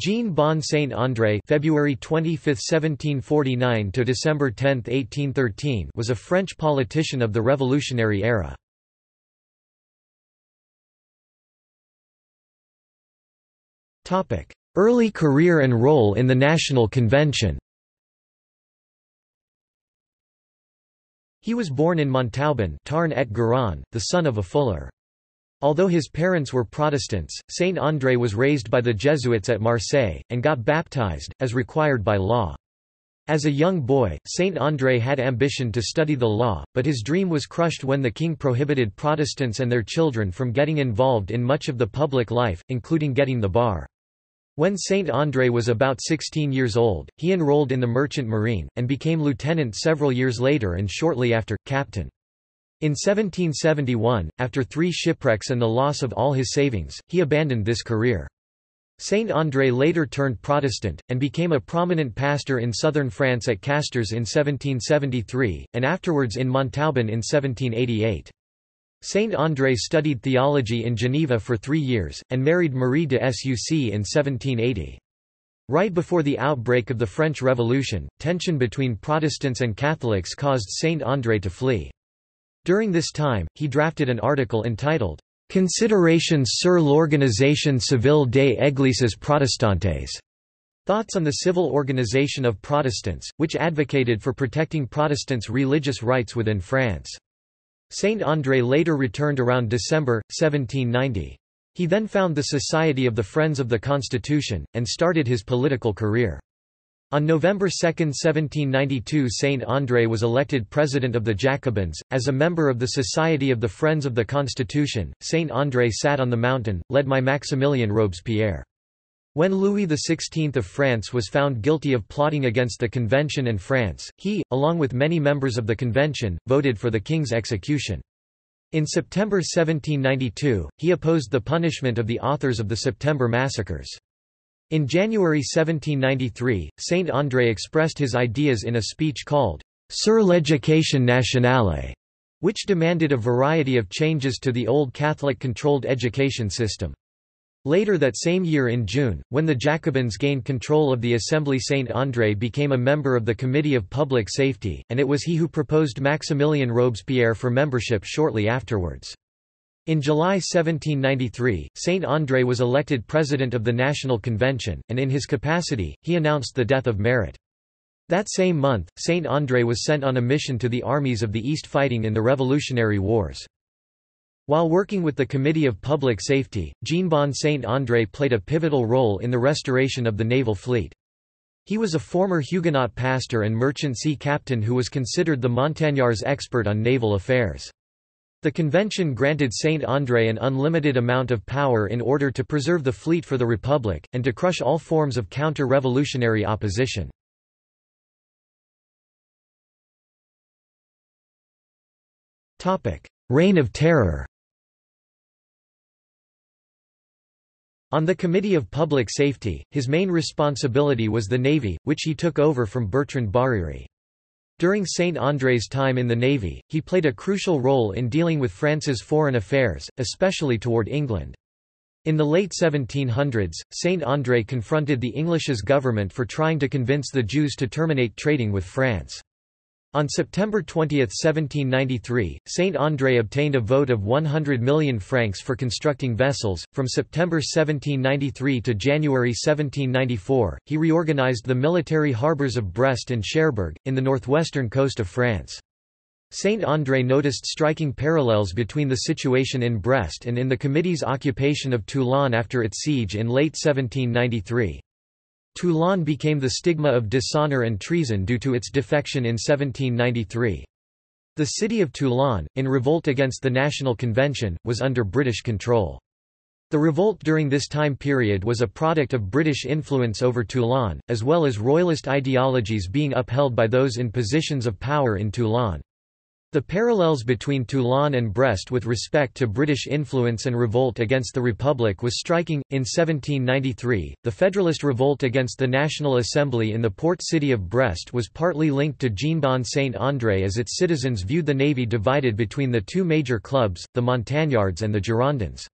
Jean Bon Saint-André February 25, 1749 to December 10, 1813 was a French politician of the Revolutionary era. Topic: Early career and role in the National Convention He was born in Montauban Tarn et Garonne, the son of a fuller. Although his parents were Protestants, Saint André was raised by the Jesuits at Marseille, and got baptized, as required by law. As a young boy, Saint André had ambition to study the law, but his dream was crushed when the king prohibited Protestants and their children from getting involved in much of the public life, including getting the bar. When Saint André was about 16 years old, he enrolled in the merchant marine, and became lieutenant several years later and shortly after, captain. In 1771, after three shipwrecks and the loss of all his savings, he abandoned this career. Saint André later turned Protestant, and became a prominent pastor in southern France at Castres in 1773, and afterwards in Montauban in 1788. Saint André studied theology in Geneva for three years, and married Marie de Suc in 1780. Right before the outbreak of the French Revolution, tension between Protestants and Catholics caused Saint André to flee. During this time, he drafted an article entitled, Considerations sur l'organisation civile des églises protestantes. Thoughts on the civil organization of Protestants, which advocated for protecting Protestants' religious rights within France. Saint André later returned around December, 1790. He then found the Society of the Friends of the Constitution, and started his political career. On November 2, 1792 Saint André was elected president of the Jacobins. As a member of the Society of the Friends of the Constitution, Saint André sat on the mountain, led by Maximilien Robespierre. When Louis XVI of France was found guilty of plotting against the Convention and France, he, along with many members of the Convention, voted for the king's execution. In September 1792, he opposed the punishment of the authors of the September massacres. In January 1793, Saint André expressed his ideas in a speech called Sur l'éducation nationale, which demanded a variety of changes to the old Catholic-controlled education system. Later that same year in June, when the Jacobins gained control of the Assembly Saint André became a member of the Committee of Public Safety, and it was he who proposed Maximilien Robespierre for membership shortly afterwards. In July 1793, Saint André was elected president of the National Convention, and in his capacity, he announced the death of Marat. That same month, Saint André was sent on a mission to the armies of the East fighting in the Revolutionary Wars. While working with the Committee of Public Safety, Jean-Bon Saint André played a pivotal role in the restoration of the naval fleet. He was a former Huguenot pastor and merchant sea captain who was considered the Montagnards expert on naval affairs. The convention granted Saint André an unlimited amount of power in order to preserve the fleet for the Republic, and to crush all forms of counter-revolutionary opposition. Reign of Terror On the Committee of Public Safety, his main responsibility was the Navy, which he took over from Bertrand Barère. During Saint André's time in the Navy, he played a crucial role in dealing with France's foreign affairs, especially toward England. In the late 1700s, Saint André confronted the English's government for trying to convince the Jews to terminate trading with France. On September 20, 1793, Saint André obtained a vote of 100 million francs for constructing vessels. From September 1793 to January 1794, he reorganized the military harbors of Brest and Cherbourg, in the northwestern coast of France. Saint André noticed striking parallels between the situation in Brest and in the Committee's occupation of Toulon after its siege in late 1793. Toulon became the stigma of dishonor and treason due to its defection in 1793. The city of Toulon, in revolt against the National Convention, was under British control. The revolt during this time period was a product of British influence over Toulon, as well as royalist ideologies being upheld by those in positions of power in Toulon. The parallels between Toulon and Brest with respect to British influence and revolt against the Republic was striking. In 1793, the Federalist revolt against the National Assembly in the port city of Brest was partly linked to Jean-Bon Saint-André as its citizens viewed the navy divided between the two major clubs, the Montagnards and the Girondins.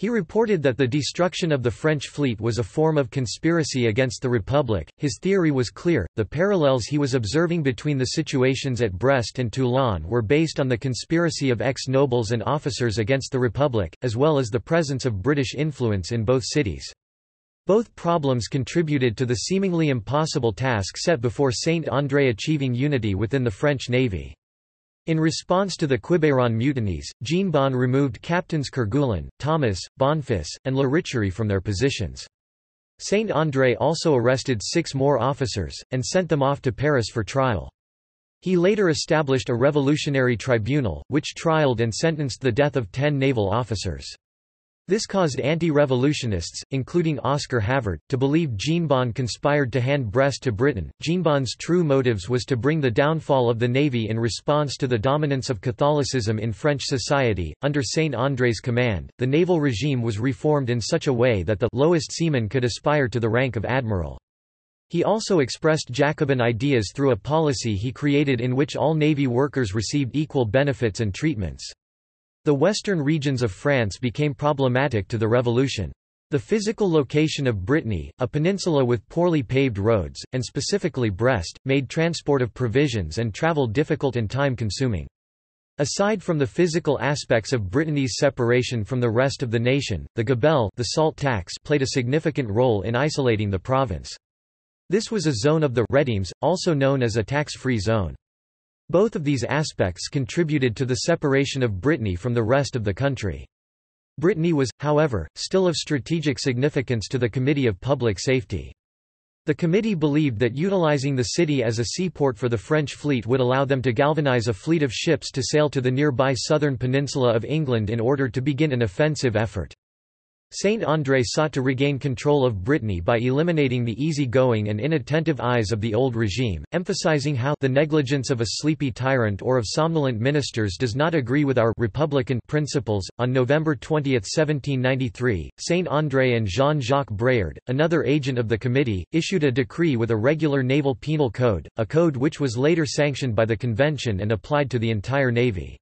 He reported that the destruction of the French fleet was a form of conspiracy against the Republic. His theory was clear the parallels he was observing between the situations at Brest and Toulon were based on the conspiracy of ex nobles and officers against the Republic, as well as the presence of British influence in both cities. Both problems contributed to the seemingly impossible task set before Saint-André achieving unity within the French navy. In response to the Quiberon mutinies, Jean-Bon removed captains Kerguelen, Thomas, Bonfils, and La Richerie from their positions. Saint-André also arrested six more officers, and sent them off to Paris for trial. He later established a revolutionary tribunal, which trialed and sentenced the death of ten naval officers. This caused anti-revolutionists, including Oscar Havard, to believe Jean-Bon conspired to hand Brest to Britain. Jean-Bon's true motives was to bring the downfall of the navy in response to the dominance of Catholicism in French society. Under Saint-André's command, the naval regime was reformed in such a way that the lowest seaman could aspire to the rank of admiral. He also expressed Jacobin ideas through a policy he created in which all navy workers received equal benefits and treatments. The western regions of France became problematic to the revolution. The physical location of Brittany, a peninsula with poorly paved roads, and specifically Brest, made transport of provisions and travel difficult and time-consuming. Aside from the physical aspects of Brittany's separation from the rest of the nation, the gabelle the salt tax played a significant role in isolating the province. This was a zone of the redimes, also known as a tax-free zone. Both of these aspects contributed to the separation of Brittany from the rest of the country. Brittany was, however, still of strategic significance to the Committee of Public Safety. The committee believed that utilizing the city as a seaport for the French fleet would allow them to galvanize a fleet of ships to sail to the nearby southern peninsula of England in order to begin an offensive effort. Saint-André sought to regain control of Brittany by eliminating the easy-going and inattentive eyes of the old regime, emphasizing how the negligence of a sleepy tyrant or of somnolent ministers does not agree with our republican principles. On November 20, 1793, Saint-André and Jean-Jacques Bréard, another agent of the committee, issued a decree with a regular naval penal code, a code which was later sanctioned by the convention and applied to the entire navy.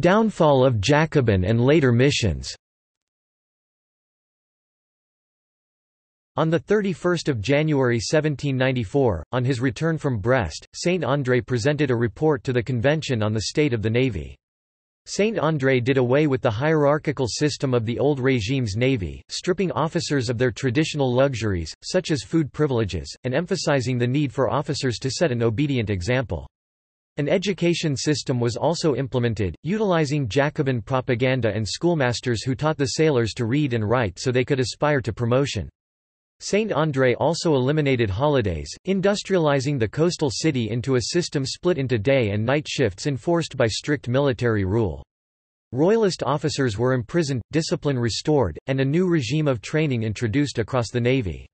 Downfall of Jacobin and later missions On 31 January 1794, on his return from Brest, Saint-André presented a report to the convention on the state of the navy. Saint-André did away with the hierarchical system of the old regime's navy, stripping officers of their traditional luxuries, such as food privileges, and emphasizing the need for officers to set an obedient example. An education system was also implemented, utilizing Jacobin propaganda and schoolmasters who taught the sailors to read and write so they could aspire to promotion. Saint-André also eliminated holidays, industrializing the coastal city into a system split into day and night shifts enforced by strict military rule. Royalist officers were imprisoned, discipline restored, and a new regime of training introduced across the Navy.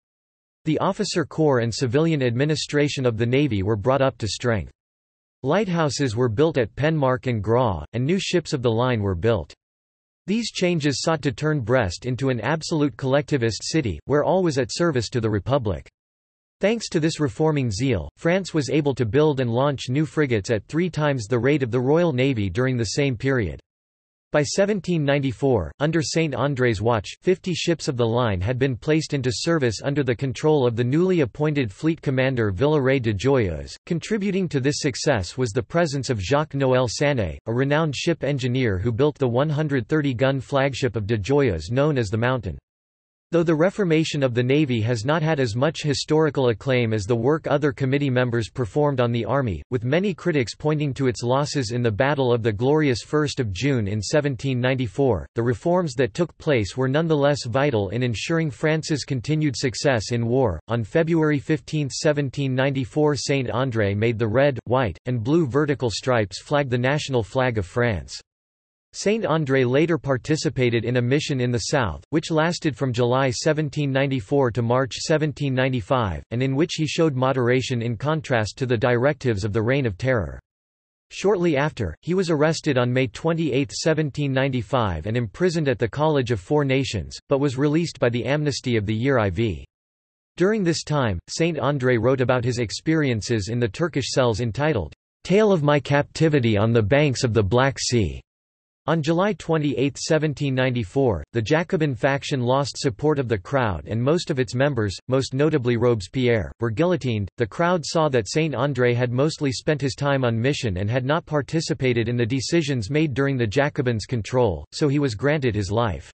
The officer corps and civilian administration of the Navy were brought up to strength. Lighthouses were built at Penmark and Graw, and new ships of the line were built. These changes sought to turn Brest into an absolute collectivist city, where all was at service to the Republic. Thanks to this reforming zeal, France was able to build and launch new frigates at three times the rate of the Royal Navy during the same period. By 1794, under Saint-André's watch, 50 ships of the line had been placed into service under the control of the newly appointed fleet commander Villaret de Joyeuse. Contributing to this success was the presence of Jacques-Noël Sané, a renowned ship engineer who built the 130-gun flagship of de Joyeuse known as the Mountain. Though the reformation of the Navy has not had as much historical acclaim as the work other committee members performed on the Army, with many critics pointing to its losses in the Battle of the Glorious 1 June in 1794, the reforms that took place were nonetheless vital in ensuring France's continued success in war. On February 15, 1794 Saint André made the red, white, and blue vertical stripes flag the national flag of France. Saint André later participated in a mission in the south, which lasted from July 1794 to March 1795, and in which he showed moderation in contrast to the directives of the Reign of Terror. Shortly after, he was arrested on May 28, 1795 and imprisoned at the College of Four Nations, but was released by the amnesty of the year IV. During this time, Saint André wrote about his experiences in the Turkish cells entitled, Tale of my captivity on the banks of the Black Sea. On July 28, 1794, the Jacobin faction lost support of the crowd and most of its members, most notably Robespierre, were guillotined. The crowd saw that Saint André had mostly spent his time on mission and had not participated in the decisions made during the Jacobins' control, so he was granted his life.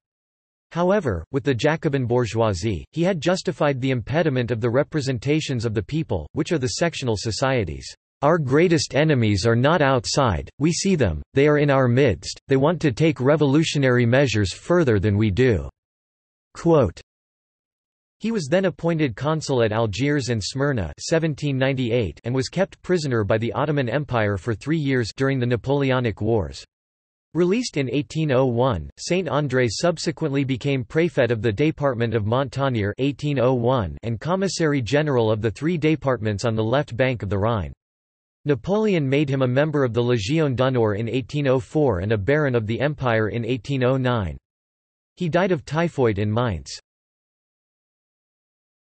However, with the Jacobin bourgeoisie, he had justified the impediment of the representations of the people, which are the sectional societies. Our greatest enemies are not outside, we see them, they are in our midst, they want to take revolutionary measures further than we do." Quote, he was then appointed consul at Algiers and Smyrna 1798 and was kept prisoner by the Ottoman Empire for three years during the Napoleonic Wars. Released in 1801, Saint André subsequently became préfet of the Département of Mont-Tonnerre 1801 and commissary general of the three départements on the left bank of the Rhine. Napoleon made him a member of the Légion d'honneur in 1804 and a baron of the Empire in 1809. He died of typhoid in Mainz.